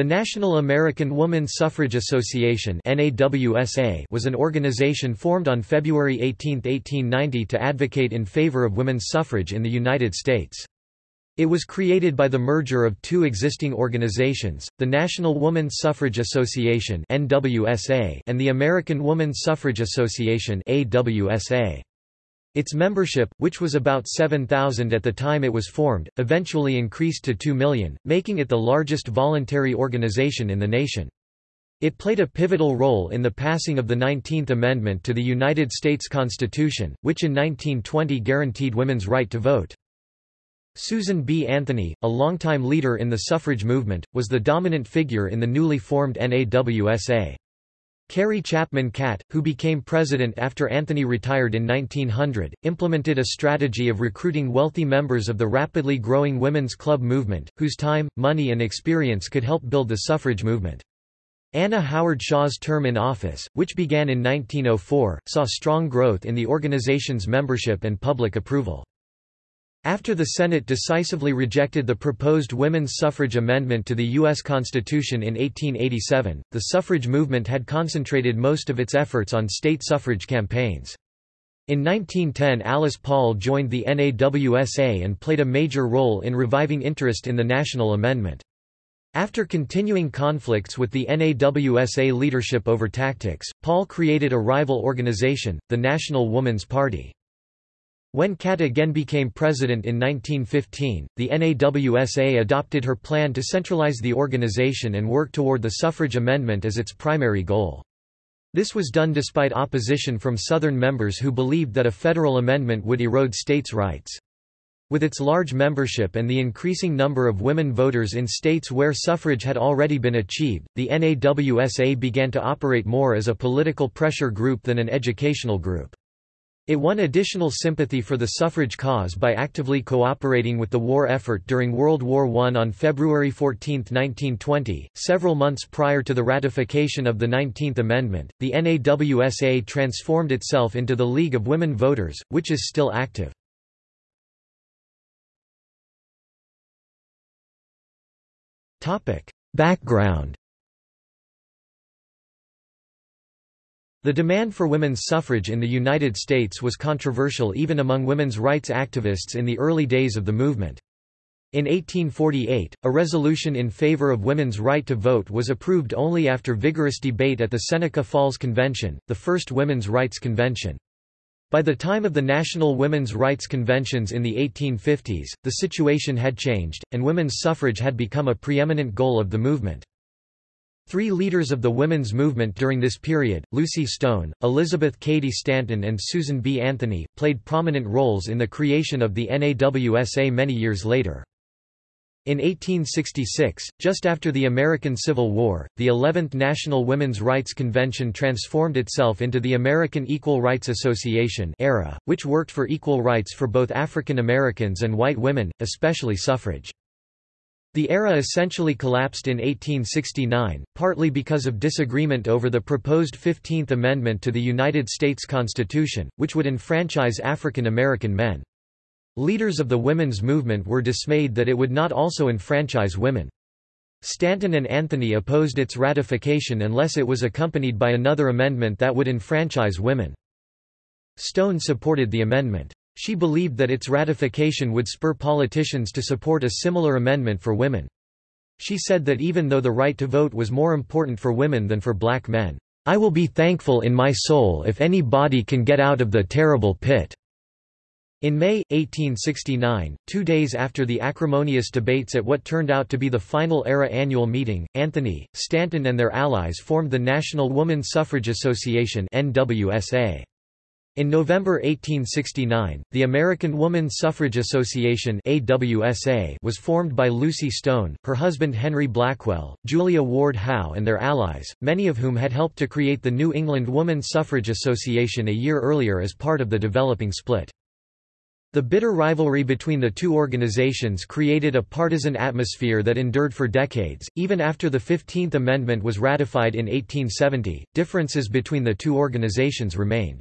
The National American Woman Suffrage Association was an organization formed on February 18, 1890 to advocate in favor of women's suffrage in the United States. It was created by the merger of two existing organizations, the National Woman Suffrage Association and the American Woman Suffrage Association its membership, which was about 7,000 at the time it was formed, eventually increased to 2 million, making it the largest voluntary organization in the nation. It played a pivotal role in the passing of the 19th Amendment to the United States Constitution, which in 1920 guaranteed women's right to vote. Susan B. Anthony, a longtime leader in the suffrage movement, was the dominant figure in the newly formed NAWSA. Carrie Chapman Catt, who became president after Anthony retired in 1900, implemented a strategy of recruiting wealthy members of the rapidly growing women's club movement, whose time, money and experience could help build the suffrage movement. Anna Howard Shaw's term in office, which began in 1904, saw strong growth in the organization's membership and public approval. After the Senate decisively rejected the proposed women's suffrage amendment to the U.S. Constitution in 1887, the suffrage movement had concentrated most of its efforts on state suffrage campaigns. In 1910 Alice Paul joined the NAWSA and played a major role in reviving interest in the national amendment. After continuing conflicts with the NAWSA leadership over tactics, Paul created a rival organization, the National Woman's Party. When Catt again became president in 1915, the NAWSA adopted her plan to centralize the organization and work toward the suffrage amendment as its primary goal. This was done despite opposition from Southern members who believed that a federal amendment would erode states' rights. With its large membership and the increasing number of women voters in states where suffrage had already been achieved, the NAWSA began to operate more as a political pressure group than an educational group. It won additional sympathy for the suffrage cause by actively cooperating with the war effort during World War I on February 14, 1920, several months prior to the ratification of the 19th Amendment. The NAWSA transformed itself into the League of Women Voters, which is still active. Background The demand for women's suffrage in the United States was controversial even among women's rights activists in the early days of the movement. In 1848, a resolution in favor of women's right to vote was approved only after vigorous debate at the Seneca Falls Convention, the first women's rights convention. By the time of the National Women's Rights Conventions in the 1850s, the situation had changed, and women's suffrage had become a preeminent goal of the movement. Three leaders of the women's movement during this period, Lucy Stone, Elizabeth Cady Stanton and Susan B. Anthony, played prominent roles in the creation of the NAWSA many years later. In 1866, just after the American Civil War, the 11th National Women's Rights Convention transformed itself into the American Equal Rights Association AERA, which worked for equal rights for both African Americans and white women, especially suffrage. The AERA essentially collapsed in 1869, partly because of disagreement over the proposed 15th Amendment to the United States Constitution, which would enfranchise African American men. Leaders of the women's movement were dismayed that it would not also enfranchise women. Stanton and Anthony opposed its ratification unless it was accompanied by another amendment that would enfranchise women. Stone supported the amendment. She believed that its ratification would spur politicians to support a similar amendment for women. She said that even though the right to vote was more important for women than for black men, "...I will be thankful in my soul if any body can get out of the terrible pit." In May, 1869, two days after the acrimonious debates at what turned out to be the final AERA annual meeting, Anthony, Stanton and their allies formed the National Woman Suffrage Association NWSA. In November 1869, the American Woman Suffrage Association AWSA was formed by Lucy Stone, her husband Henry Blackwell, Julia Ward Howe and their allies, many of whom had helped to create the New England Woman Suffrage Association a year earlier as part of the developing split. The bitter rivalry between the two organizations created a partisan atmosphere that endured for decades. Even after the 15th Amendment was ratified in 1870, differences between the two organizations remained.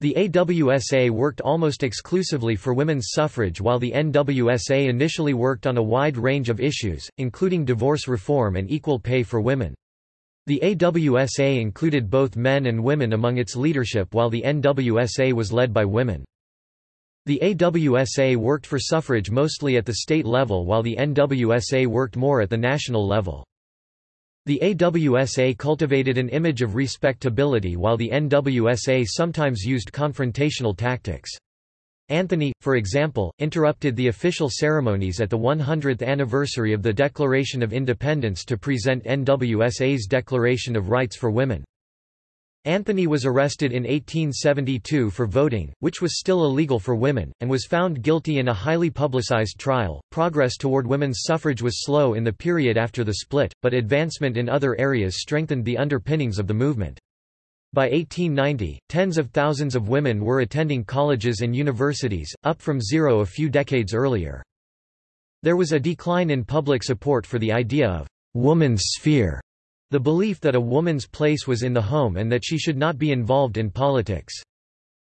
The AWSA worked almost exclusively for women's suffrage while the NWSA initially worked on a wide range of issues, including divorce reform and equal pay for women. The AWSA included both men and women among its leadership while the NWSA was led by women. The AWSA worked for suffrage mostly at the state level while the NWSA worked more at the national level. The AWSA cultivated an image of respectability while the NWSA sometimes used confrontational tactics. Anthony, for example, interrupted the official ceremonies at the 100th anniversary of the Declaration of Independence to present NWSA's Declaration of Rights for Women. Anthony was arrested in 1872 for voting, which was still illegal for women, and was found guilty in a highly publicized trial. Progress toward women's suffrage was slow in the period after the split, but advancement in other areas strengthened the underpinnings of the movement. By 1890, tens of thousands of women were attending colleges and universities, up from zero a few decades earlier. There was a decline in public support for the idea of woman's sphere the belief that a woman's place was in the home and that she should not be involved in politics.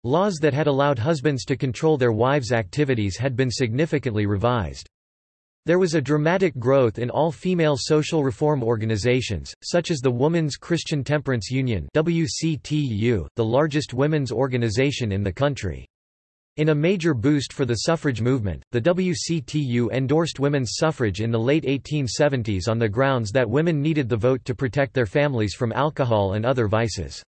Laws that had allowed husbands to control their wives' activities had been significantly revised. There was a dramatic growth in all-female social reform organizations, such as the Woman's Christian Temperance Union WCTU, the largest women's organization in the country. In a major boost for the suffrage movement, the WCTU endorsed women's suffrage in the late 1870s on the grounds that women needed the vote to protect their families from alcohol and other vices.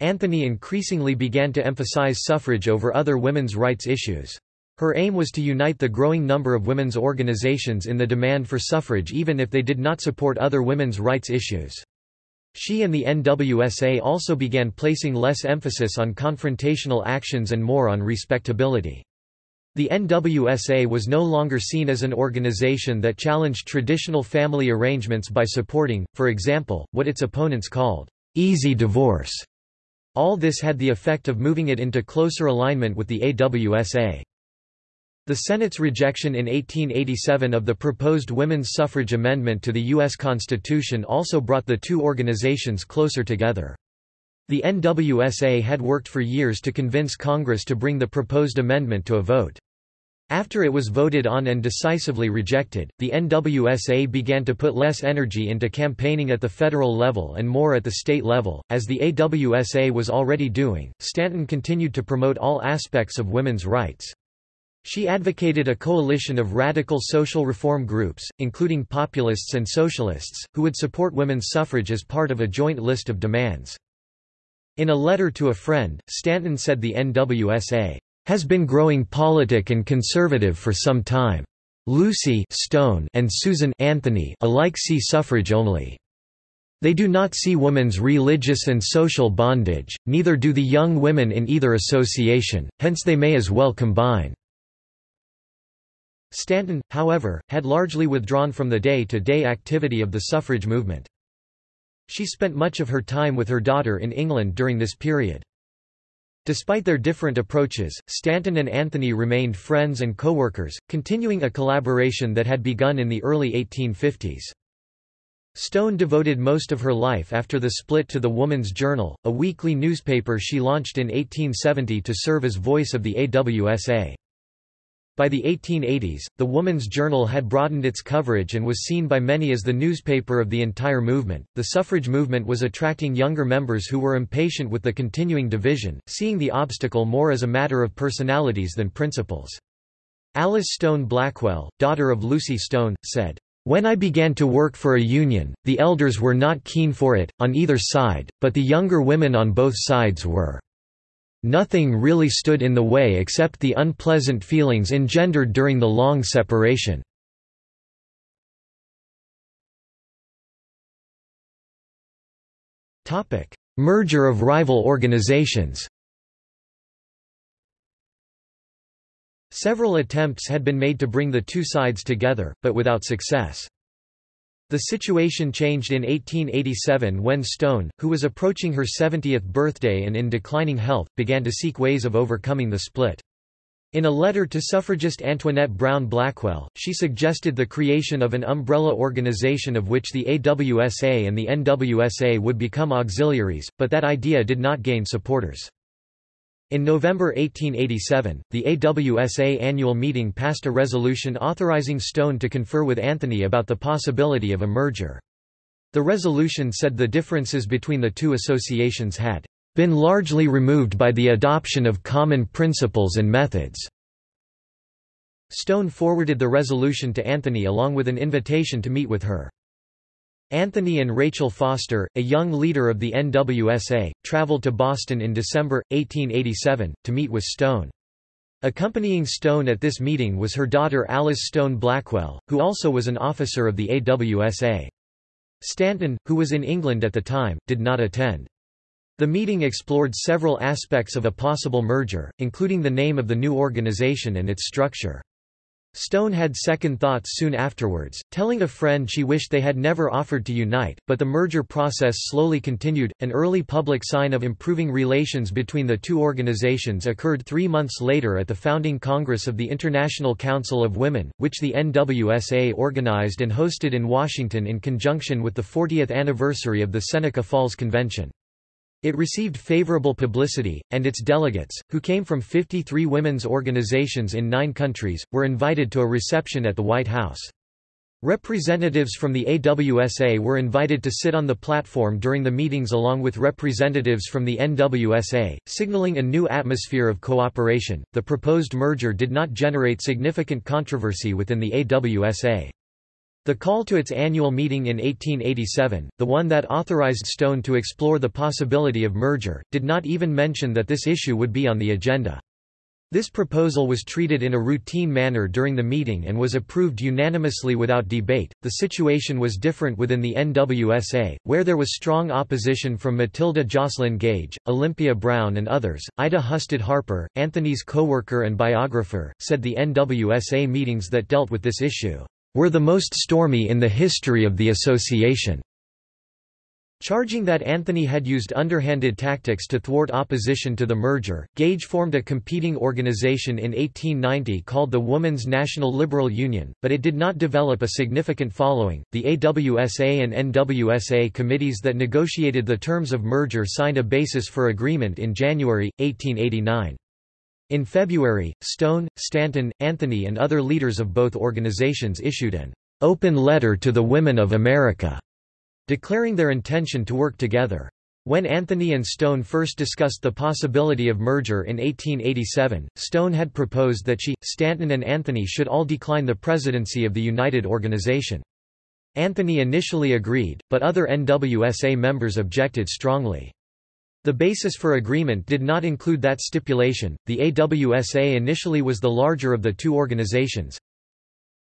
Anthony increasingly began to emphasize suffrage over other women's rights issues. Her aim was to unite the growing number of women's organizations in the demand for suffrage even if they did not support other women's rights issues. She and the NWSA also began placing less emphasis on confrontational actions and more on respectability. The NWSA was no longer seen as an organization that challenged traditional family arrangements by supporting, for example, what its opponents called, easy divorce. All this had the effect of moving it into closer alignment with the AWSA. The Senate's rejection in 1887 of the proposed women's suffrage amendment to the U.S. Constitution also brought the two organizations closer together. The NWSA had worked for years to convince Congress to bring the proposed amendment to a vote. After it was voted on and decisively rejected, the NWSA began to put less energy into campaigning at the federal level and more at the state level, as the AWSA was already doing. Stanton continued to promote all aspects of women's rights. She advocated a coalition of radical social reform groups, including populists and socialists, who would support women's suffrage as part of a joint list of demands. In a letter to a friend, Stanton said the NWSA has been growing politic and conservative for some time. Lucy Stone and Susan Anthony alike see suffrage only. They do not see women's religious and social bondage, neither do the young women in either association, hence they may as well combine. Stanton, however, had largely withdrawn from the day-to-day -day activity of the suffrage movement. She spent much of her time with her daughter in England during this period. Despite their different approaches, Stanton and Anthony remained friends and co-workers, continuing a collaboration that had begun in the early 1850s. Stone devoted most of her life after the split to the Woman's Journal, a weekly newspaper she launched in 1870 to serve as voice of the AWSA. By the 1880s, the Woman's Journal had broadened its coverage and was seen by many as the newspaper of the entire movement. The suffrage movement was attracting younger members who were impatient with the continuing division, seeing the obstacle more as a matter of personalities than principles. Alice Stone Blackwell, daughter of Lucy Stone, said, when I began to work for a union, the elders were not keen for it, on either side, but the younger women on both sides were. Nothing really stood in the way except the unpleasant feelings engendered during the long separation. Merger of rival organizations Several attempts had been made to bring the two sides together, but without success. The situation changed in 1887 when Stone, who was approaching her 70th birthday and in declining health, began to seek ways of overcoming the split. In a letter to suffragist Antoinette Brown Blackwell, she suggested the creation of an umbrella organization of which the AWSA and the NWSA would become auxiliaries, but that idea did not gain supporters. In November 1887, the AWSA annual meeting passed a resolution authorizing Stone to confer with Anthony about the possibility of a merger. The resolution said the differences between the two associations had been largely removed by the adoption of common principles and methods. Stone forwarded the resolution to Anthony along with an invitation to meet with her. Anthony and Rachel Foster, a young leader of the NWSA, traveled to Boston in December, 1887, to meet with Stone. Accompanying Stone at this meeting was her daughter Alice Stone Blackwell, who also was an officer of the AWSA. Stanton, who was in England at the time, did not attend. The meeting explored several aspects of a possible merger, including the name of the new organization and its structure. Stone had second thoughts soon afterwards, telling a friend she wished they had never offered to unite, but the merger process slowly continued. An early public sign of improving relations between the two organizations occurred three months later at the founding Congress of the International Council of Women, which the NWSA organized and hosted in Washington in conjunction with the 40th anniversary of the Seneca Falls Convention. It received favorable publicity, and its delegates, who came from 53 women's organizations in nine countries, were invited to a reception at the White House. Representatives from the AWSA were invited to sit on the platform during the meetings along with representatives from the NWSA, signaling a new atmosphere of cooperation. The proposed merger did not generate significant controversy within the AWSA. The call to its annual meeting in 1887, the one that authorized Stone to explore the possibility of merger, did not even mention that this issue would be on the agenda. This proposal was treated in a routine manner during the meeting and was approved unanimously without debate. The situation was different within the NWSA, where there was strong opposition from Matilda Joslyn Gage, Olympia Brown, and others. Ida Husted Harper, Anthony's co-worker and biographer, said the NWSA meetings that dealt with this issue were the most stormy in the history of the association. Charging that Anthony had used underhanded tactics to thwart opposition to the merger, Gage formed a competing organization in 1890 called the Woman's National Liberal Union, but it did not develop a significant following. The AWSA and NWSA committees that negotiated the terms of merger signed a basis for agreement in January, 1889. In February, Stone, Stanton, Anthony and other leaders of both organizations issued an open letter to the women of America, declaring their intention to work together. When Anthony and Stone first discussed the possibility of merger in 1887, Stone had proposed that she, Stanton and Anthony should all decline the presidency of the United Organization. Anthony initially agreed, but other NWSA members objected strongly. The basis for agreement did not include that stipulation. The AWSA initially was the larger of the two organizations,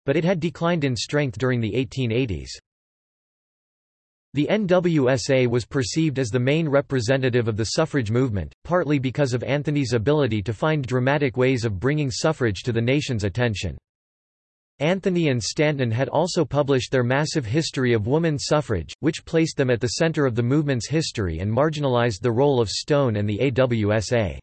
but it had declined in strength during the 1880s. The NWSA was perceived as the main representative of the suffrage movement, partly because of Anthony's ability to find dramatic ways of bringing suffrage to the nation's attention. Anthony and Stanton had also published their massive history of woman suffrage, which placed them at the center of the movement's history and marginalized the role of Stone and the AWSA.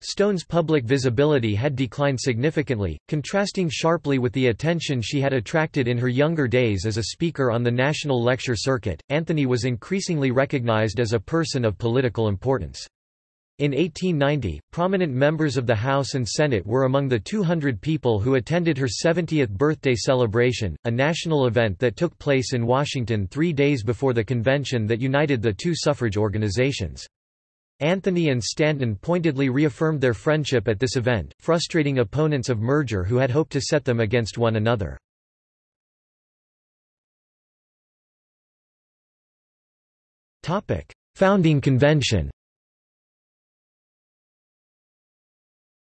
Stone's public visibility had declined significantly, contrasting sharply with the attention she had attracted in her younger days as a speaker on the national lecture circuit. Anthony was increasingly recognized as a person of political importance. In 1890, prominent members of the House and Senate were among the 200 people who attended her 70th birthday celebration, a national event that took place in Washington three days before the convention that united the two suffrage organizations. Anthony and Stanton pointedly reaffirmed their friendship at this event, frustrating opponents of merger who had hoped to set them against one another. Founding convention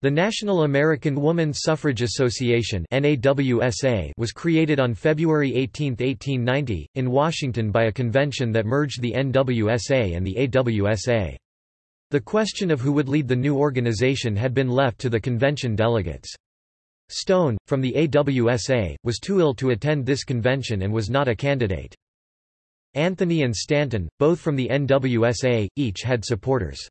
The National American Woman Suffrage Association was created on February 18, 1890, in Washington by a convention that merged the NWSA and the AWSA. The question of who would lead the new organization had been left to the convention delegates. Stone, from the AWSA, was too ill to attend this convention and was not a candidate. Anthony and Stanton, both from the NWSA, each had supporters.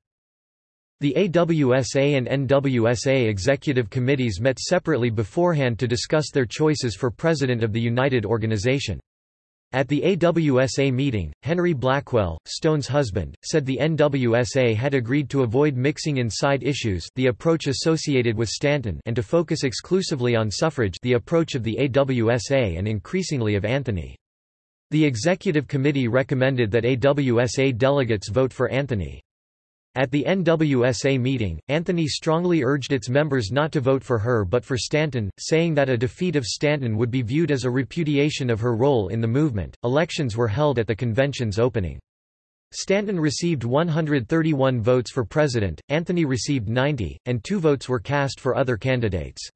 The AWSA and NWSA executive committees met separately beforehand to discuss their choices for president of the United Organization. At the AWSA meeting, Henry Blackwell, Stone's husband, said the NWSA had agreed to avoid mixing in side issues the approach associated with Stanton and to focus exclusively on suffrage the approach of the AWSA and increasingly of Anthony. The executive committee recommended that AWSA delegates vote for Anthony. At the NWSA meeting, Anthony strongly urged its members not to vote for her but for Stanton, saying that a defeat of Stanton would be viewed as a repudiation of her role in the movement. Elections were held at the convention's opening. Stanton received 131 votes for president, Anthony received 90, and two votes were cast for other candidates.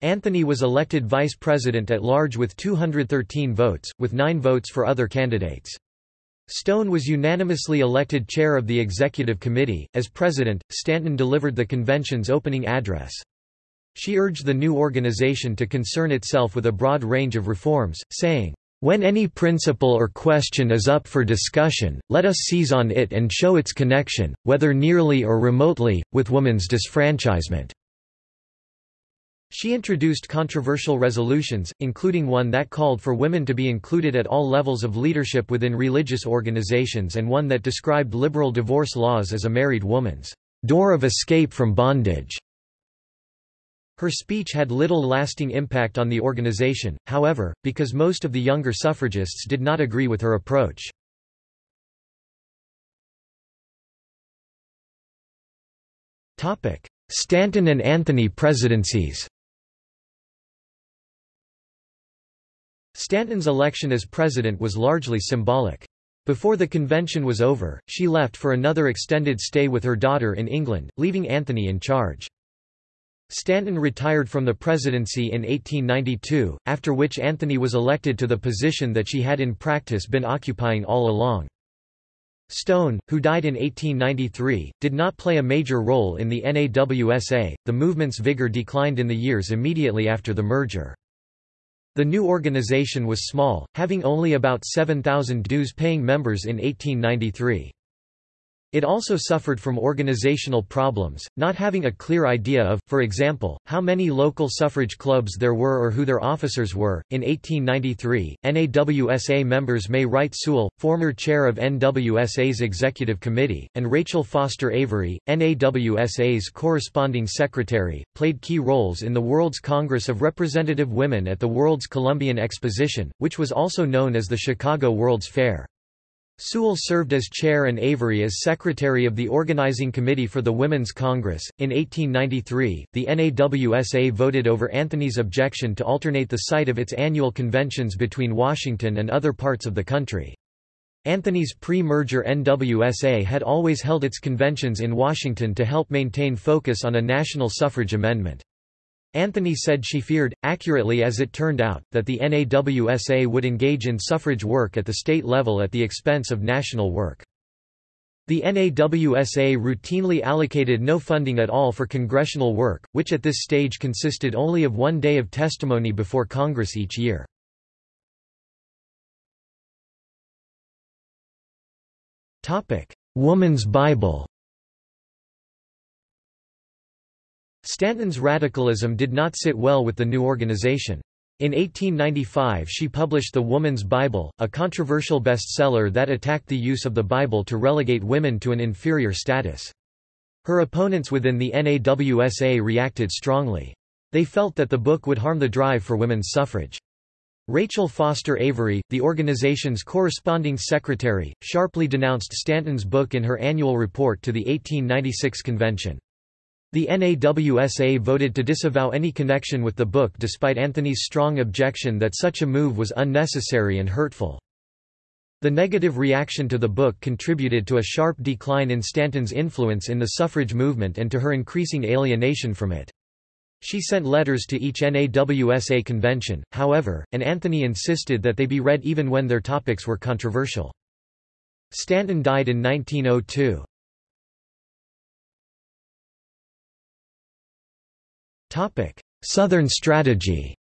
Anthony was elected vice president at large with 213 votes, with nine votes for other candidates. Stone was unanimously elected chair of the executive committee. As president, Stanton delivered the convention's opening address. She urged the new organization to concern itself with a broad range of reforms, saying, when any principle or question is up for discussion, let us seize on it and show its connection, whether nearly or remotely, with woman's disfranchisement. She introduced controversial resolutions, including one that called for women to be included at all levels of leadership within religious organizations and one that described liberal divorce laws as a married woman's door of escape from bondage. Her speech had little lasting impact on the organization, however, because most of the younger suffragists did not agree with her approach. Stanton and Anthony presidencies Stanton's election as president was largely symbolic. Before the convention was over, she left for another extended stay with her daughter in England, leaving Anthony in charge. Stanton retired from the presidency in 1892, after which Anthony was elected to the position that she had in practice been occupying all along. Stone, who died in 1893, did not play a major role in the NAWSA. The movement's vigor declined in the years immediately after the merger. The new organization was small, having only about 7,000 dues-paying members in 1893. It also suffered from organizational problems, not having a clear idea of, for example, how many local suffrage clubs there were or who their officers were. In 1893, NAWSA members May Wright Sewall, former chair of NWSA's executive committee, and Rachel Foster Avery, NAWSA's corresponding secretary, played key roles in the World's Congress of Representative Women at the World's Columbian Exposition, which was also known as the Chicago World's Fair. Sewall served as chair and Avery as secretary of the organizing committee for the Women's Congress. In 1893, the NAWSA voted over Anthony's objection to alternate the site of its annual conventions between Washington and other parts of the country. Anthony's pre-merger NWSA had always held its conventions in Washington to help maintain focus on a national suffrage amendment. Anthony said she feared, accurately as it turned out, that the NAWSA would engage in suffrage work at the state level at the expense of national work. The NAWSA routinely allocated no funding at all for congressional work, which at this stage consisted only of one day of testimony before Congress each year. Woman's Bible Stanton's radicalism did not sit well with the new organization. In 1895 she published The Woman's Bible, a controversial bestseller that attacked the use of the Bible to relegate women to an inferior status. Her opponents within the NAWSA reacted strongly. They felt that the book would harm the drive for women's suffrage. Rachel Foster Avery, the organization's corresponding secretary, sharply denounced Stanton's book in her annual report to the 1896 convention. The NAWSA voted to disavow any connection with the book despite Anthony's strong objection that such a move was unnecessary and hurtful. The negative reaction to the book contributed to a sharp decline in Stanton's influence in the suffrage movement and to her increasing alienation from it. She sent letters to each NAWSA convention, however, and Anthony insisted that they be read even when their topics were controversial. Stanton died in 1902. Southern strategy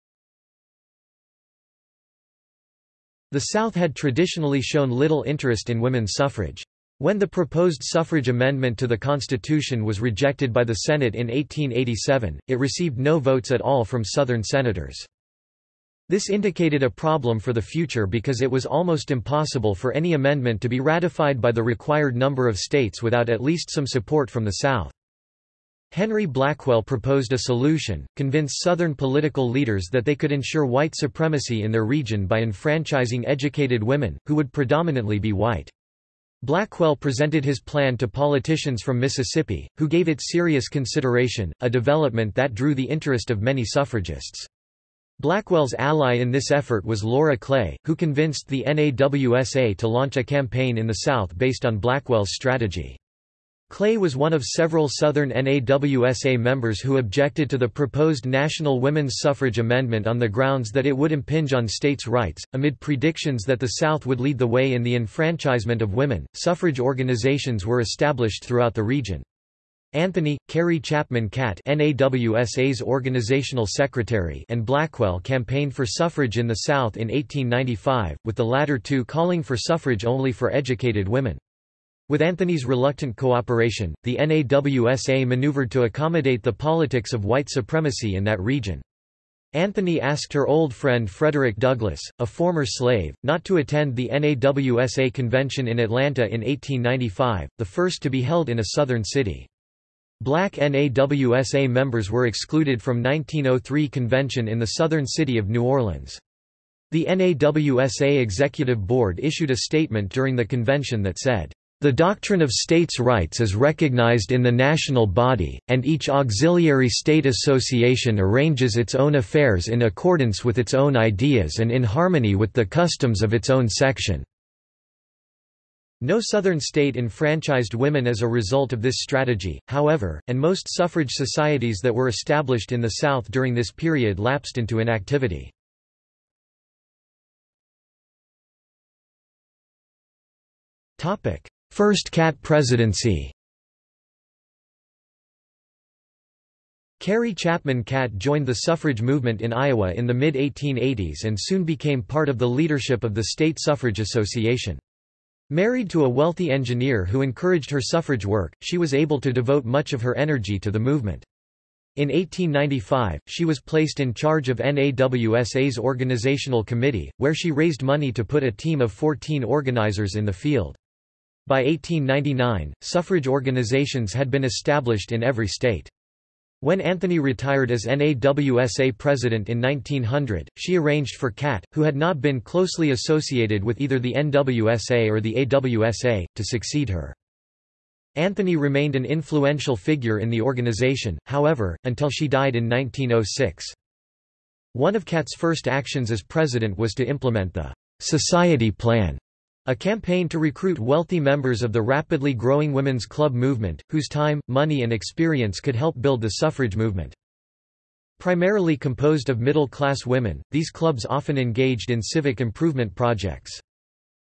The South had traditionally shown little interest in women's suffrage. When the proposed suffrage amendment to the Constitution was rejected by the Senate in 1887, it received no votes at all from Southern senators. This indicated a problem for the future because it was almost impossible for any amendment to be ratified by the required number of states without at least some support from the South. Henry Blackwell proposed a solution, convince Southern political leaders that they could ensure white supremacy in their region by enfranchising educated women, who would predominantly be white. Blackwell presented his plan to politicians from Mississippi, who gave it serious consideration, a development that drew the interest of many suffragists. Blackwell's ally in this effort was Laura Clay, who convinced the NAWSA to launch a campaign in the South based on Blackwell's strategy. Clay was one of several Southern NAWSA members who objected to the proposed national women's suffrage amendment on the grounds that it would impinge on states' rights. Amid predictions that the South would lead the way in the enfranchisement of women, suffrage organizations were established throughout the region. Anthony, Carrie Chapman Catt NAWSA's organizational secretary and Blackwell campaigned for suffrage in the South in 1895, with the latter two calling for suffrage only for educated women. With Anthony's reluctant cooperation, the NAWSA maneuvered to accommodate the politics of white supremacy in that region. Anthony asked her old friend Frederick Douglass, a former slave, not to attend the NAWSA convention in Atlanta in 1895, the first to be held in a southern city. Black NAWSA members were excluded from 1903 convention in the southern city of New Orleans. The NAWSA Executive Board issued a statement during the convention that said, the doctrine of states' rights is recognized in the national body, and each auxiliary state association arranges its own affairs in accordance with its own ideas and in harmony with the customs of its own section. No Southern state enfranchised women as a result of this strategy, however, and most suffrage societies that were established in the South during this period lapsed into inactivity. Topic: First Catt presidency Carrie Chapman Catt joined the suffrage movement in Iowa in the mid-1880s and soon became part of the leadership of the State Suffrage Association. Married to a wealthy engineer who encouraged her suffrage work, she was able to devote much of her energy to the movement. In 1895, she was placed in charge of NAWSA's organizational committee, where she raised money to put a team of 14 organizers in the field. By 1899, suffrage organizations had been established in every state. When Anthony retired as NAWSA president in 1900, she arranged for Catt, who had not been closely associated with either the NWSA or the AWSA, to succeed her. Anthony remained an influential figure in the organization, however, until she died in 1906. One of Catt's first actions as president was to implement the Society Plan, a campaign to recruit wealthy members of the rapidly growing women's club movement, whose time, money and experience could help build the suffrage movement. Primarily composed of middle-class women, these clubs often engaged in civic improvement projects.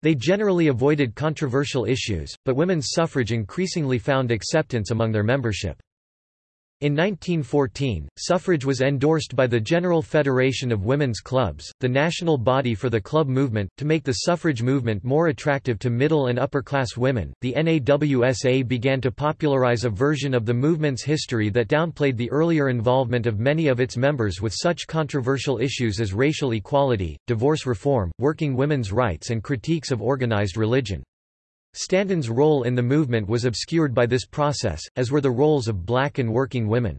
They generally avoided controversial issues, but women's suffrage increasingly found acceptance among their membership. In 1914, suffrage was endorsed by the General Federation of Women's Clubs, the national body for the club movement, to make the suffrage movement more attractive to middle and upper class women. The NAWSA began to popularize a version of the movement's history that downplayed the earlier involvement of many of its members with such controversial issues as racial equality, divorce reform, working women's rights, and critiques of organized religion. Stanton's role in the movement was obscured by this process, as were the roles of black and working women.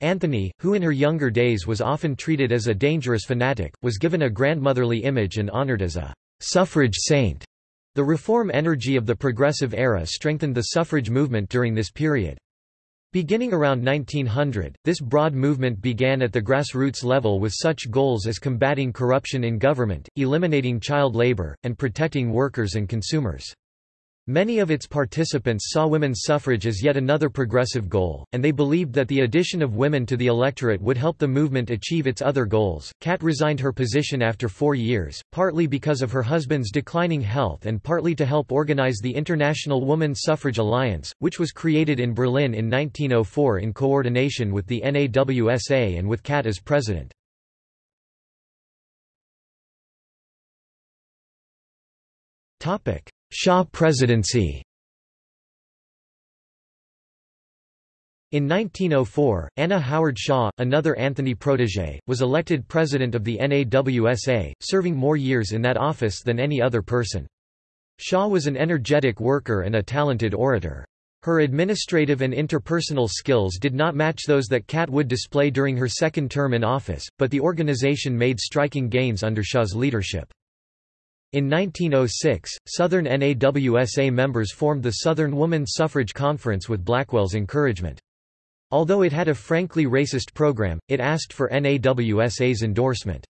Anthony, who in her younger days was often treated as a dangerous fanatic, was given a grandmotherly image and honored as a suffrage saint. The reform energy of the progressive era strengthened the suffrage movement during this period. Beginning around 1900, this broad movement began at the grassroots level with such goals as combating corruption in government, eliminating child labor, and protecting workers and consumers. Many of its participants saw women's suffrage as yet another progressive goal, and they believed that the addition of women to the electorate would help the movement achieve its other goals. Catt resigned her position after four years, partly because of her husband's declining health and partly to help organize the International Woman Suffrage Alliance, which was created in Berlin in 1904 in coordination with the NAWSA and with Catt as president. Shaw presidency In 1904, Anna Howard Shaw, another Anthony protégé, was elected president of the NAWSA, serving more years in that office than any other person. Shaw was an energetic worker and a talented orator. Her administrative and interpersonal skills did not match those that Catt would display during her second term in office, but the organization made striking gains under Shaw's leadership. In 1906, Southern NAWSA members formed the Southern Woman Suffrage Conference with Blackwell's encouragement. Although it had a frankly racist program, it asked for NAWSA's endorsement.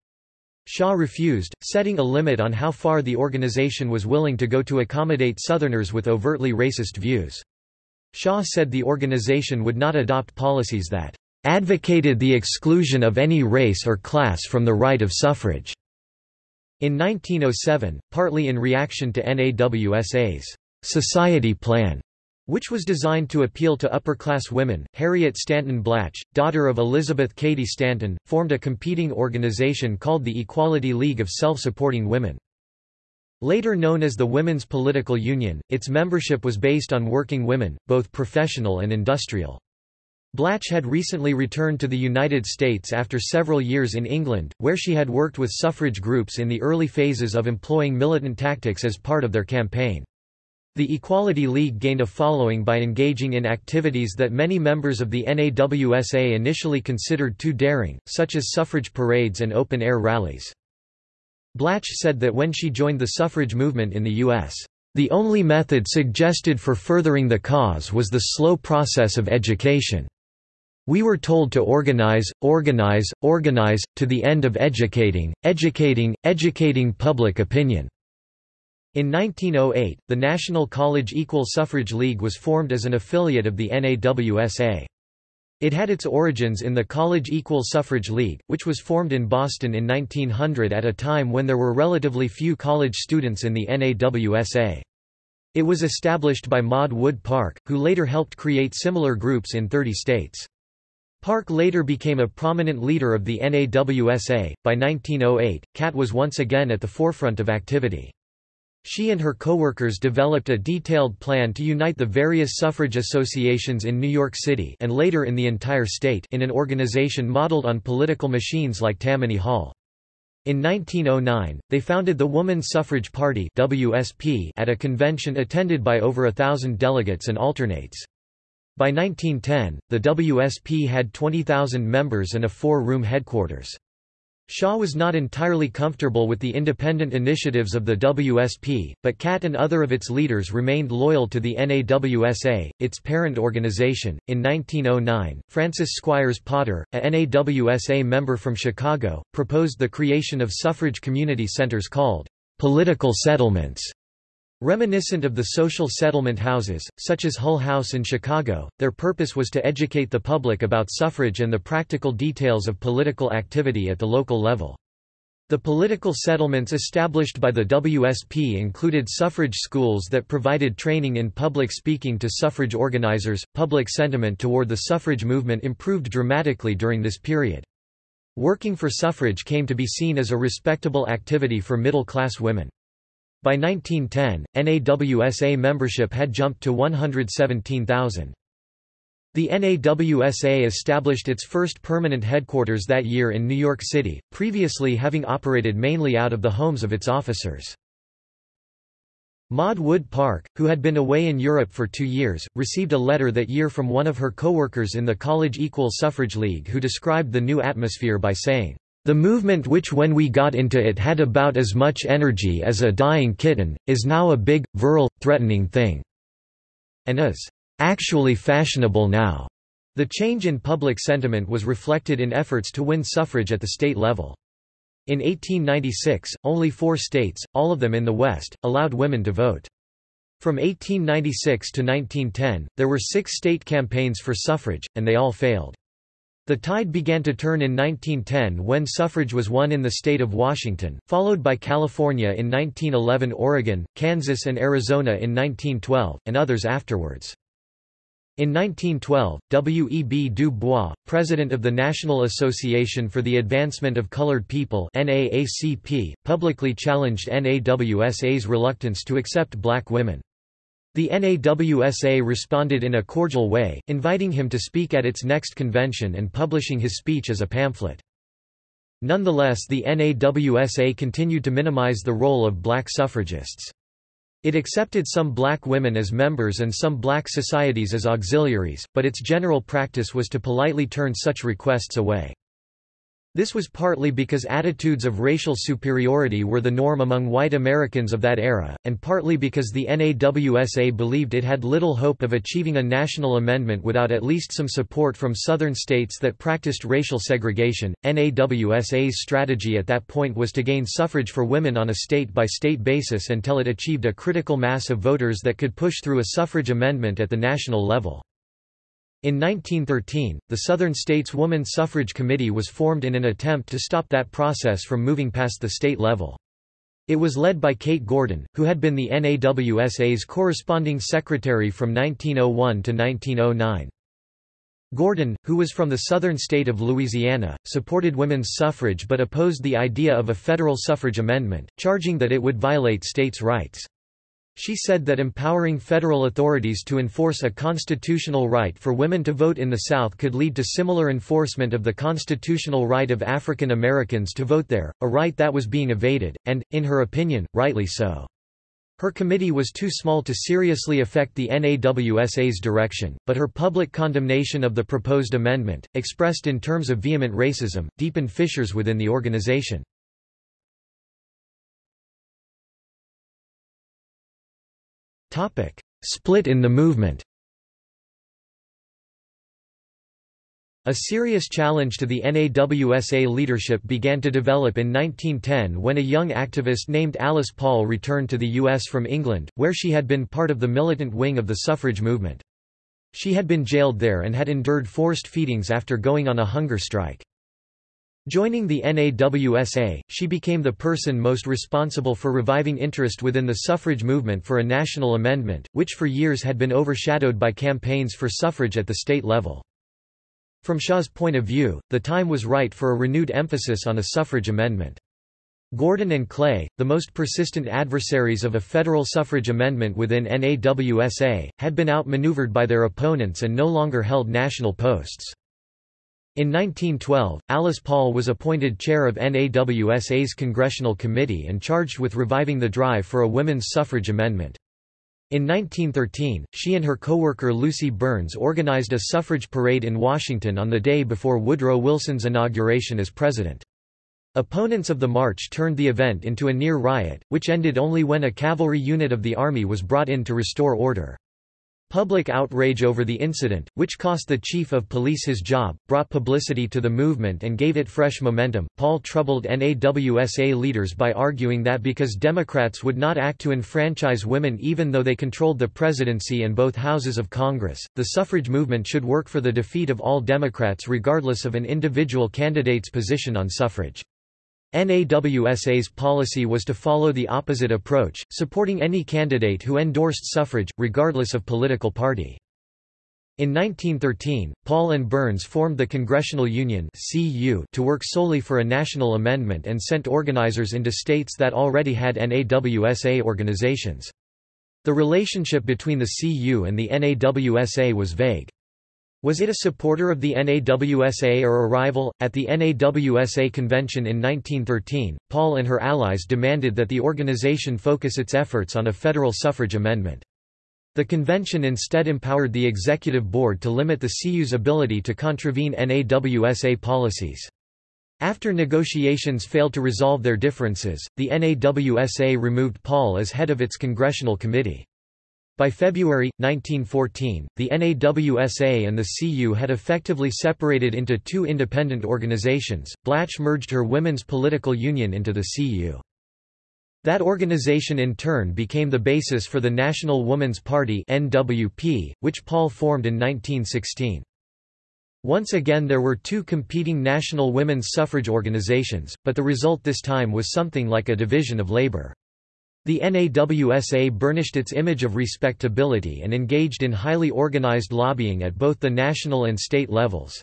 Shaw refused, setting a limit on how far the organization was willing to go to accommodate Southerners with overtly racist views. Shaw said the organization would not adopt policies that advocated the exclusion of any race or class from the right of suffrage. In 1907, partly in reaction to NAWSA's society plan, which was designed to appeal to upper-class women. Harriet Stanton Blatch, daughter of Elizabeth Cady Stanton, formed a competing organization called the Equality League of Self-Supporting Women. Later known as the Women's Political Union, its membership was based on working women, both professional and industrial. Blatch had recently returned to the United States after several years in England, where she had worked with suffrage groups in the early phases of employing militant tactics as part of their campaign. The Equality League gained a following by engaging in activities that many members of the NAWSA initially considered too daring, such as suffrage parades and open-air rallies. Blatch said that when she joined the suffrage movement in the U.S., "...the only method suggested for furthering the cause was the slow process of education. We were told to organize, organize, organize, to the end of educating, educating, educating public opinion." In 1908, the National College Equal Suffrage League was formed as an affiliate of the NAWSA. It had its origins in the College Equal Suffrage League, which was formed in Boston in 1900 at a time when there were relatively few college students in the NAWSA. It was established by Maud Wood Park, who later helped create similar groups in 30 states. Park later became a prominent leader of the NAWSA. By 1908, Catt was once again at the forefront of activity. She and her co-workers developed a detailed plan to unite the various suffrage associations in New York City and later in the entire state in an organization modeled on political machines like Tammany Hall. In 1909, they founded the Woman Suffrage Party WSP at a convention attended by over a thousand delegates and alternates. By 1910, the WSP had 20,000 members and a four-room headquarters. Shaw was not entirely comfortable with the independent initiatives of the WSP, but Catt and other of its leaders remained loyal to the NAWSA, its parent organization. In 1909, Frances Squires Potter, a NAWSA member from Chicago, proposed the creation of suffrage community centers called political settlements. Reminiscent of the social settlement houses, such as Hull House in Chicago, their purpose was to educate the public about suffrage and the practical details of political activity at the local level. The political settlements established by the WSP included suffrage schools that provided training in public speaking to suffrage organizers. Public sentiment toward the suffrage movement improved dramatically during this period. Working for suffrage came to be seen as a respectable activity for middle-class women. By 1910, NAWSA membership had jumped to 117,000. The NAWSA established its first permanent headquarters that year in New York City, previously having operated mainly out of the homes of its officers. Maud Wood Park, who had been away in Europe for two years, received a letter that year from one of her co-workers in the College Equal Suffrage League who described the new atmosphere by saying, the movement which when we got into it had about as much energy as a dying kitten, is now a big, virile, threatening thing. And is actually fashionable now. The change in public sentiment was reflected in efforts to win suffrage at the state level. In 1896, only four states, all of them in the West, allowed women to vote. From 1896 to 1910, there were six state campaigns for suffrage, and they all failed. The tide began to turn in 1910 when suffrage was won in the state of Washington, followed by California in 1911 Oregon, Kansas and Arizona in 1912, and others afterwards. In 1912, W. E. B. Du Bois, president of the National Association for the Advancement of Colored People NAACP, publicly challenged NAWSA's reluctance to accept black women. The NAWSA responded in a cordial way, inviting him to speak at its next convention and publishing his speech as a pamphlet. Nonetheless the NAWSA continued to minimize the role of black suffragists. It accepted some black women as members and some black societies as auxiliaries, but its general practice was to politely turn such requests away. This was partly because attitudes of racial superiority were the norm among white Americans of that era, and partly because the NAWSA believed it had little hope of achieving a national amendment without at least some support from southern states that practiced racial segregation. NAWSA's strategy at that point was to gain suffrage for women on a state by state basis until it achieved a critical mass of voters that could push through a suffrage amendment at the national level. In 1913, the Southern States Woman Suffrage Committee was formed in an attempt to stop that process from moving past the state level. It was led by Kate Gordon, who had been the NAWSA's corresponding secretary from 1901 to 1909. Gordon, who was from the southern state of Louisiana, supported women's suffrage but opposed the idea of a federal suffrage amendment, charging that it would violate states' rights. She said that empowering federal authorities to enforce a constitutional right for women to vote in the South could lead to similar enforcement of the constitutional right of African Americans to vote there, a right that was being evaded, and, in her opinion, rightly so. Her committee was too small to seriously affect the NAWSA's direction, but her public condemnation of the proposed amendment, expressed in terms of vehement racism, deepened fissures within the organization. Split in the movement A serious challenge to the NAWSA leadership began to develop in 1910 when a young activist named Alice Paul returned to the U.S. from England, where she had been part of the militant wing of the suffrage movement. She had been jailed there and had endured forced feedings after going on a hunger strike. Joining the NAWSA, she became the person most responsible for reviving interest within the suffrage movement for a national amendment, which for years had been overshadowed by campaigns for suffrage at the state level. From Shaw's point of view, the time was right for a renewed emphasis on a suffrage amendment. Gordon and Clay, the most persistent adversaries of a federal suffrage amendment within NAWSA, had been outmaneuvered by their opponents and no longer held national posts. In 1912, Alice Paul was appointed chair of NAWSA's Congressional Committee and charged with reviving the drive for a women's suffrage amendment. In 1913, she and her co-worker Lucy Burns organized a suffrage parade in Washington on the day before Woodrow Wilson's inauguration as president. Opponents of the march turned the event into a near riot, which ended only when a cavalry unit of the Army was brought in to restore order. Public outrage over the incident, which cost the chief of police his job, brought publicity to the movement and gave it fresh momentum. Paul troubled NAWSA leaders by arguing that because Democrats would not act to enfranchise women even though they controlled the presidency and both houses of Congress, the suffrage movement should work for the defeat of all Democrats regardless of an individual candidate's position on suffrage. NAWSA's policy was to follow the opposite approach, supporting any candidate who endorsed suffrage, regardless of political party. In 1913, Paul and Burns formed the Congressional Union to work solely for a national amendment and sent organizers into states that already had NAWSA organizations. The relationship between the CU and the NAWSA was vague. Was it a supporter of the NAWSA or a rival? At the NAWSA convention in 1913, Paul and her allies demanded that the organization focus its efforts on a federal suffrage amendment. The convention instead empowered the executive board to limit the CU's ability to contravene NAWSA policies. After negotiations failed to resolve their differences, the NAWSA removed Paul as head of its congressional committee. By February, 1914, the NAWSA and the CU had effectively separated into two independent organizations. Blatch merged her women's political union into the CU. That organization in turn became the basis for the National Woman's Party NWP, which Paul formed in 1916. Once again there were two competing national women's suffrage organizations, but the result this time was something like a division of labor. The NAWSA burnished its image of respectability and engaged in highly organized lobbying at both the national and state levels.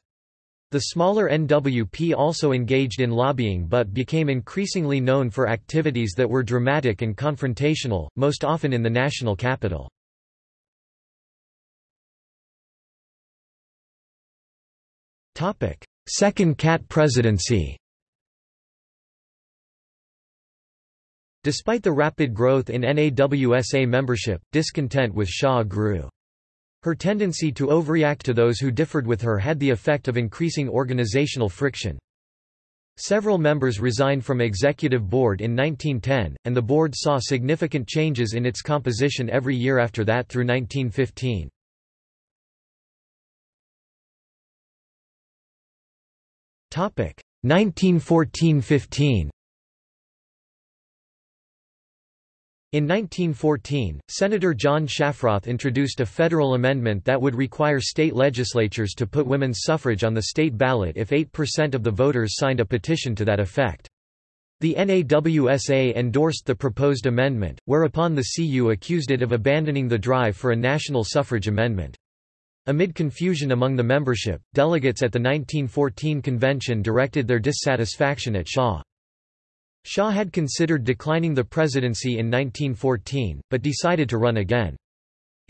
The smaller NWP also engaged in lobbying but became increasingly known for activities that were dramatic and confrontational, most often in the national capital. Second Catt presidency Despite the rapid growth in NAWSA membership, discontent with Shaw grew. Her tendency to overreact to those who differed with her had the effect of increasing organizational friction. Several members resigned from executive board in 1910, and the board saw significant changes in its composition every year after that through 1915. Topic 1914–15 In 1914, Senator John Shafroth introduced a federal amendment that would require state legislatures to put women's suffrage on the state ballot if 8% of the voters signed a petition to that effect. The NAWSA endorsed the proposed amendment, whereupon the CU accused it of abandoning the drive for a national suffrage amendment. Amid confusion among the membership, delegates at the 1914 convention directed their dissatisfaction at Shaw. Shaw had considered declining the presidency in 1914, but decided to run again.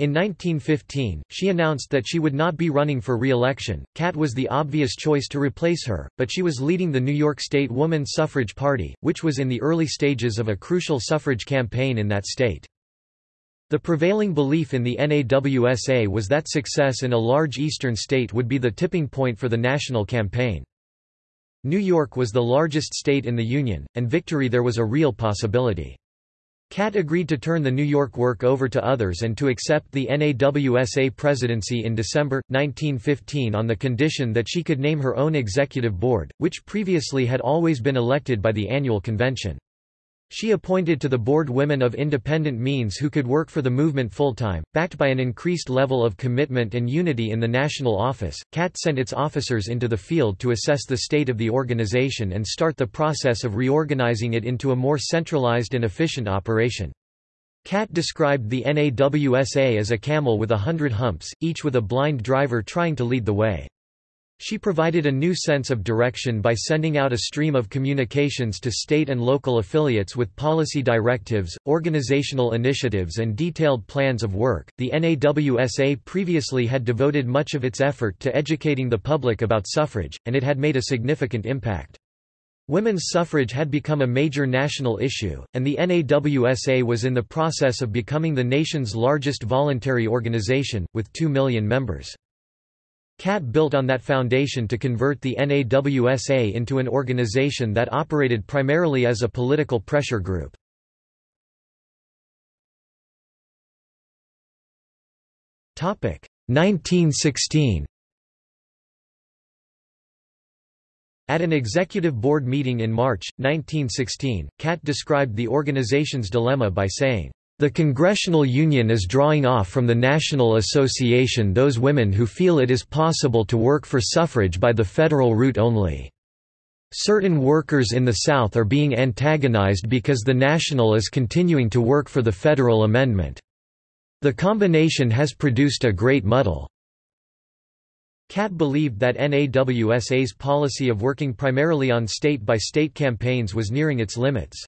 In 1915, she announced that she would not be running for re-election. Catt was the obvious choice to replace her, but she was leading the New York State Woman Suffrage Party, which was in the early stages of a crucial suffrage campaign in that state. The prevailing belief in the NAWSA was that success in a large eastern state would be the tipping point for the national campaign. New York was the largest state in the Union, and victory there was a real possibility. Catt agreed to turn the New York work over to others and to accept the NAWSA presidency in December, 1915 on the condition that she could name her own executive board, which previously had always been elected by the annual convention. She appointed to the board women of independent means who could work for the movement full-time, backed by an increased level of commitment and unity in the national office. Catt sent its officers into the field to assess the state of the organization and start the process of reorganizing it into a more centralized and efficient operation. Catt described the NAWSA as a camel with a hundred humps, each with a blind driver trying to lead the way. She provided a new sense of direction by sending out a stream of communications to state and local affiliates with policy directives, organizational initiatives, and detailed plans of work. The NAWSA previously had devoted much of its effort to educating the public about suffrage, and it had made a significant impact. Women's suffrage had become a major national issue, and the NAWSA was in the process of becoming the nation's largest voluntary organization, with 2 million members. Catt built on that foundation to convert the NAWSA into an organization that operated primarily as a political pressure group. Topic 1916 At an executive board meeting in March, 1916, Catt described the organization's dilemma by saying, the Congressional Union is drawing off from the National Association those women who feel it is possible to work for suffrage by the federal route only. Certain workers in the South are being antagonized because the National is continuing to work for the federal amendment. The combination has produced a great muddle. Catt believed that NAWSA's policy of working primarily on state-by-state -state campaigns was nearing its limits.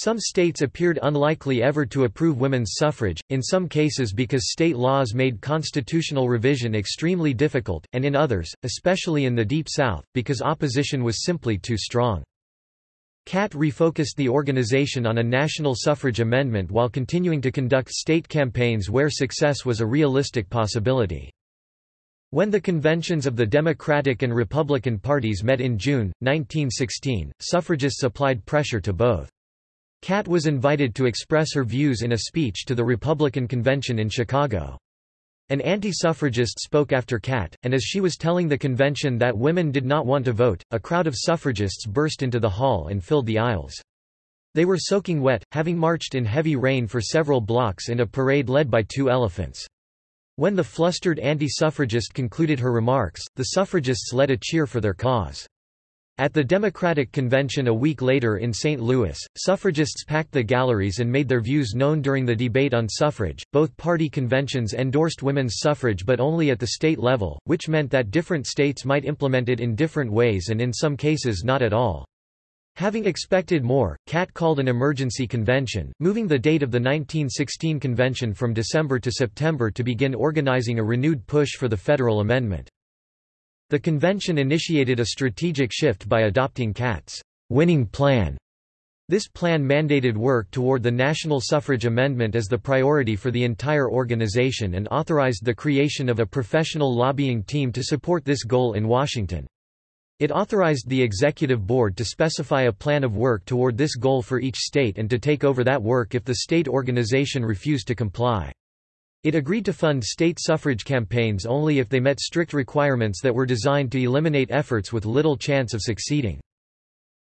Some states appeared unlikely ever to approve women's suffrage, in some cases because state laws made constitutional revision extremely difficult, and in others, especially in the Deep South, because opposition was simply too strong. Catt refocused the organization on a national suffrage amendment while continuing to conduct state campaigns where success was a realistic possibility. When the conventions of the Democratic and Republican parties met in June, 1916, suffragists applied pressure to both. Catt was invited to express her views in a speech to the Republican convention in Chicago. An anti-suffragist spoke after Catt, and as she was telling the convention that women did not want to vote, a crowd of suffragists burst into the hall and filled the aisles. They were soaking wet, having marched in heavy rain for several blocks in a parade led by two elephants. When the flustered anti-suffragist concluded her remarks, the suffragists led a cheer for their cause. At the Democratic Convention a week later in St. Louis, suffragists packed the galleries and made their views known during the debate on suffrage. Both party conventions endorsed women's suffrage but only at the state level, which meant that different states might implement it in different ways and in some cases not at all. Having expected more, Catt called an emergency convention, moving the date of the 1916 convention from December to September to begin organizing a renewed push for the federal amendment. The convention initiated a strategic shift by adopting Catt's winning plan. This plan mandated work toward the national suffrage amendment as the priority for the entire organization and authorized the creation of a professional lobbying team to support this goal in Washington. It authorized the executive board to specify a plan of work toward this goal for each state and to take over that work if the state organization refused to comply. It agreed to fund state suffrage campaigns only if they met strict requirements that were designed to eliminate efforts with little chance of succeeding.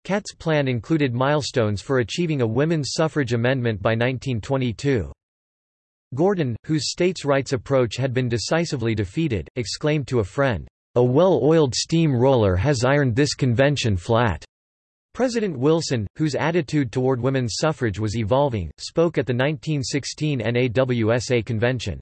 Catt's plan included milestones for achieving a women's suffrage amendment by 1922. Gordon, whose states' rights approach had been decisively defeated, exclaimed to a friend, "'A well-oiled steam roller has ironed this convention flat.'" President Wilson, whose attitude toward women's suffrage was evolving, spoke at the 1916 NAWSA convention.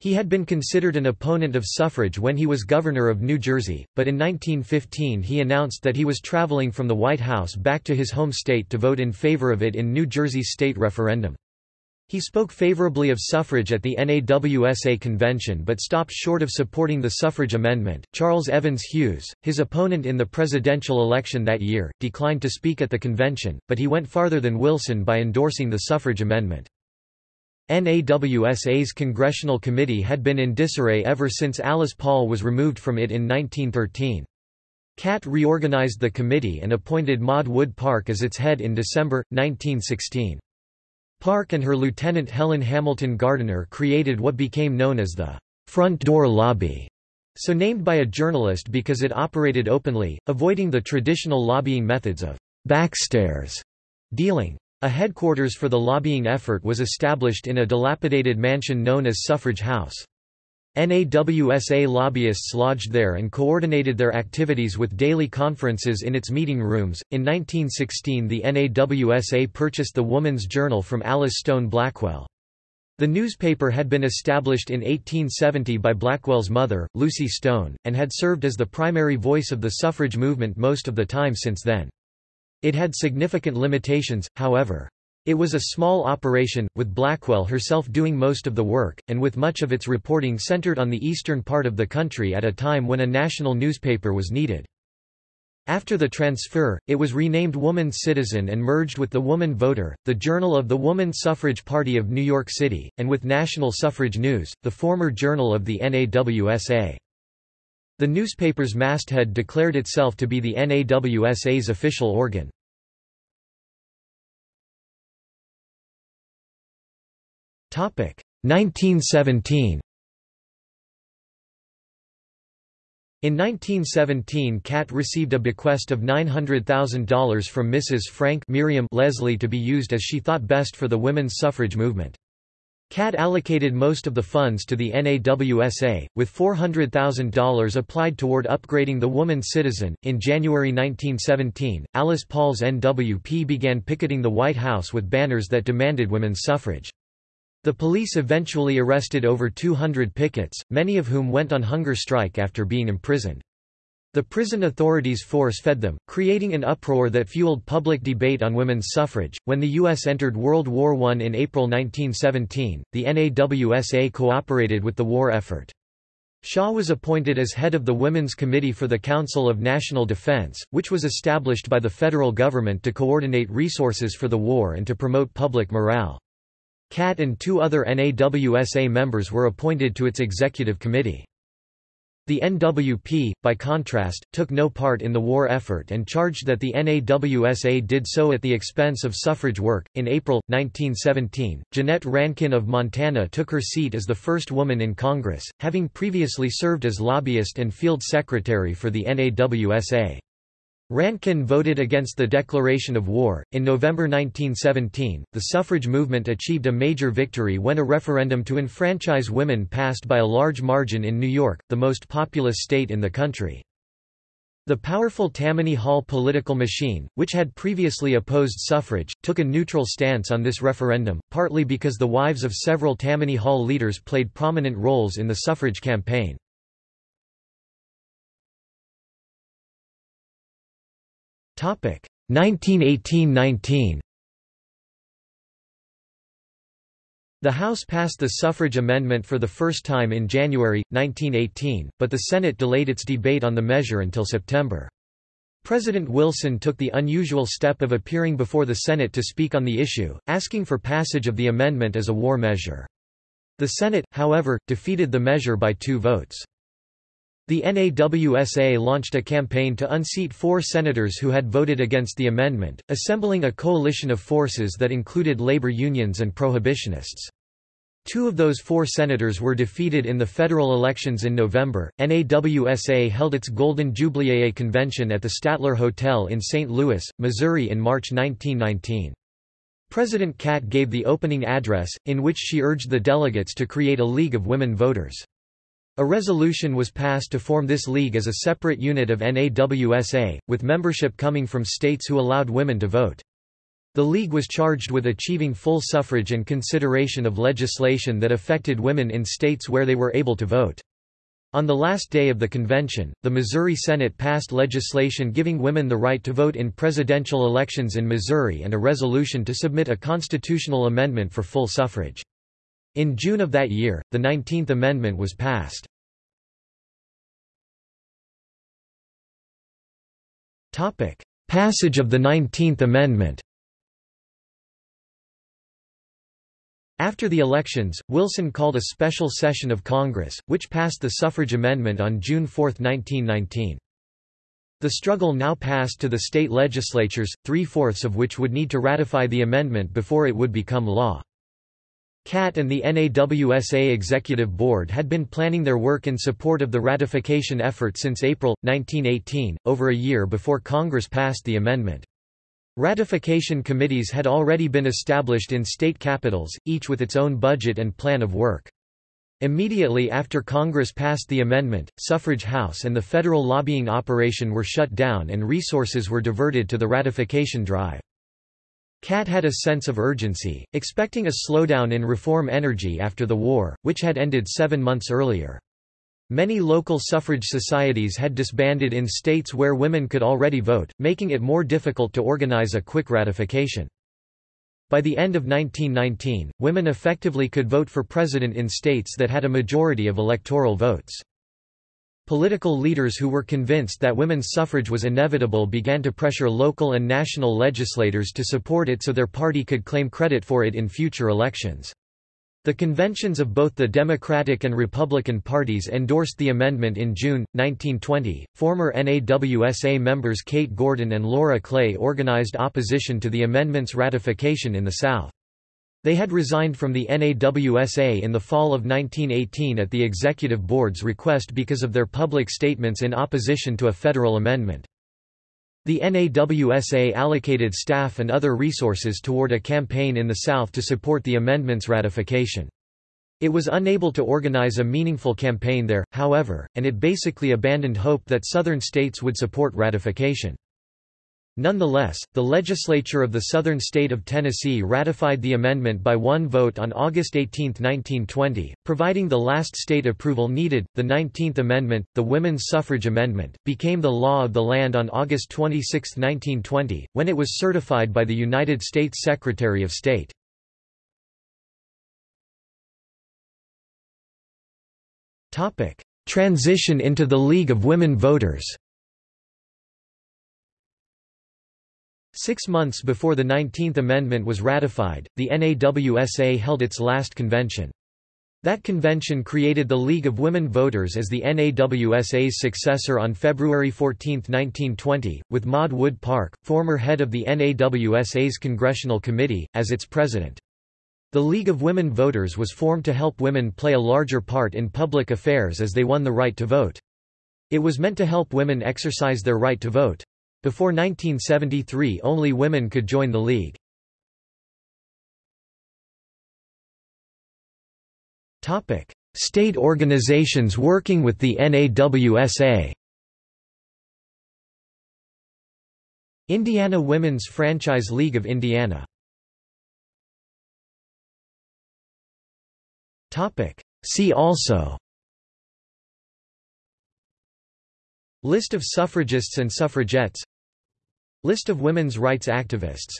He had been considered an opponent of suffrage when he was governor of New Jersey, but in 1915 he announced that he was traveling from the White House back to his home state to vote in favor of it in New Jersey's state referendum. He spoke favorably of suffrage at the NAWSA convention but stopped short of supporting the suffrage amendment. Charles Evans Hughes, his opponent in the presidential election that year, declined to speak at the convention, but he went farther than Wilson by endorsing the suffrage amendment. NAWSA's congressional committee had been in disarray ever since Alice Paul was removed from it in 1913. Catt reorganized the committee and appointed Maud Wood Park as its head in December, 1916. Park and her lieutenant Helen Hamilton Gardener created what became known as the front door lobby, so named by a journalist because it operated openly, avoiding the traditional lobbying methods of backstairs dealing. A headquarters for the lobbying effort was established in a dilapidated mansion known as Suffrage House. NAWSA lobbyists lodged there and coordinated their activities with daily conferences in its meeting rooms. In 1916, the NAWSA purchased the Woman's Journal from Alice Stone Blackwell. The newspaper had been established in 1870 by Blackwell's mother, Lucy Stone, and had served as the primary voice of the suffrage movement most of the time since then. It had significant limitations, however. It was a small operation, with Blackwell herself doing most of the work, and with much of its reporting centered on the eastern part of the country at a time when a national newspaper was needed. After the transfer, it was renamed Woman's Citizen and merged with The Woman Voter, the Journal of the Woman Suffrage Party of New York City, and with National Suffrage News, the former journal of the NAWSA. The newspaper's masthead declared itself to be the NAWSA's official organ. 1917 In 1917 Catt received a bequest of $900,000 from Mrs. Frank Miriam Leslie to be used as she thought best for the women's suffrage movement. Catt allocated most of the funds to the NAWSA, with $400,000 applied toward upgrading the woman Citizen. In January 1917, Alice Paul's NWP began picketing the White House with banners that demanded women's suffrage. The police eventually arrested over 200 pickets, many of whom went on hunger strike after being imprisoned. The prison authorities force-fed them, creating an uproar that fueled public debate on women's suffrage. When the U.S. entered World War I in April 1917, the NAWSA cooperated with the war effort. Shaw was appointed as head of the Women's Committee for the Council of National Defense, which was established by the federal government to coordinate resources for the war and to promote public morale. Catt and two other NAWSA members were appointed to its executive committee. The NWP, by contrast, took no part in the war effort and charged that the NAWSA did so at the expense of suffrage work. In April 1917, Jeannette Rankin of Montana took her seat as the first woman in Congress, having previously served as lobbyist and field secretary for the NAWSA. Rankin voted against the declaration of war. In November 1917, the suffrage movement achieved a major victory when a referendum to enfranchise women passed by a large margin in New York, the most populous state in the country. The powerful Tammany Hall political machine, which had previously opposed suffrage, took a neutral stance on this referendum, partly because the wives of several Tammany Hall leaders played prominent roles in the suffrage campaign. 1918–19 The House passed the suffrage amendment for the first time in January, 1918, but the Senate delayed its debate on the measure until September. President Wilson took the unusual step of appearing before the Senate to speak on the issue, asking for passage of the amendment as a war measure. The Senate, however, defeated the measure by two votes. The NAWSA launched a campaign to unseat four senators who had voted against the amendment, assembling a coalition of forces that included labor unions and prohibitionists. Two of those four senators were defeated in the federal elections in November. NAWSA held its Golden Jubilee convention at the Statler Hotel in St. Louis, Missouri in March 1919. President Catt gave the opening address, in which she urged the delegates to create a League of Women Voters. A resolution was passed to form this league as a separate unit of NAWSA, with membership coming from states who allowed women to vote. The League was charged with achieving full suffrage and consideration of legislation that affected women in states where they were able to vote. On the last day of the convention, the Missouri Senate passed legislation giving women the right to vote in presidential elections in Missouri and a resolution to submit a constitutional amendment for full suffrage. In June of that year, the 19th Amendment was passed. Passage of the 19th Amendment After the elections, Wilson called a special session of Congress, which passed the suffrage amendment on June 4, 1919. The struggle now passed to the state legislatures, three-fourths of which would need to ratify the amendment before it would become law. Catt and the NAWSA Executive Board had been planning their work in support of the ratification effort since April, 1918, over a year before Congress passed the amendment. Ratification committees had already been established in state capitals, each with its own budget and plan of work. Immediately after Congress passed the amendment, Suffrage House and the federal lobbying operation were shut down and resources were diverted to the ratification drive. Catt had a sense of urgency, expecting a slowdown in reform energy after the war, which had ended seven months earlier. Many local suffrage societies had disbanded in states where women could already vote, making it more difficult to organize a quick ratification. By the end of 1919, women effectively could vote for president in states that had a majority of electoral votes. Political leaders who were convinced that women's suffrage was inevitable began to pressure local and national legislators to support it so their party could claim credit for it in future elections. The conventions of both the Democratic and Republican parties endorsed the amendment in June, 1920. Former NAWSA members Kate Gordon and Laura Clay organized opposition to the amendment's ratification in the South. They had resigned from the NAWSA in the fall of 1918 at the Executive Board's request because of their public statements in opposition to a federal amendment. The NAWSA allocated staff and other resources toward a campaign in the South to support the amendment's ratification. It was unable to organize a meaningful campaign there, however, and it basically abandoned hope that Southern states would support ratification. Nonetheless, the legislature of the southern state of Tennessee ratified the amendment by one vote on August 18, 1920, providing the last state approval needed. The 19th Amendment, the Women's Suffrage Amendment, became the law of the land on August 26, 1920, when it was certified by the United States Secretary of State. Transition into the League of Women Voters Six months before the 19th Amendment was ratified, the NAWSA held its last convention. That convention created the League of Women Voters as the NAWSA's successor on February 14, 1920, with Maud Wood Park, former head of the NAWSA's Congressional Committee, as its president. The League of Women Voters was formed to help women play a larger part in public affairs as they won the right to vote. It was meant to help women exercise their right to vote. Before 1973 only women could join the League. State organizations working with the NAWSA Indiana Women's Franchise League of Indiana. See also List of suffragists and suffragettes. List of women's rights activists.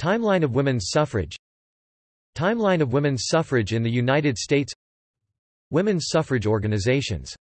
Timeline of women's suffrage. Timeline of women's suffrage in the United States. Women's suffrage organizations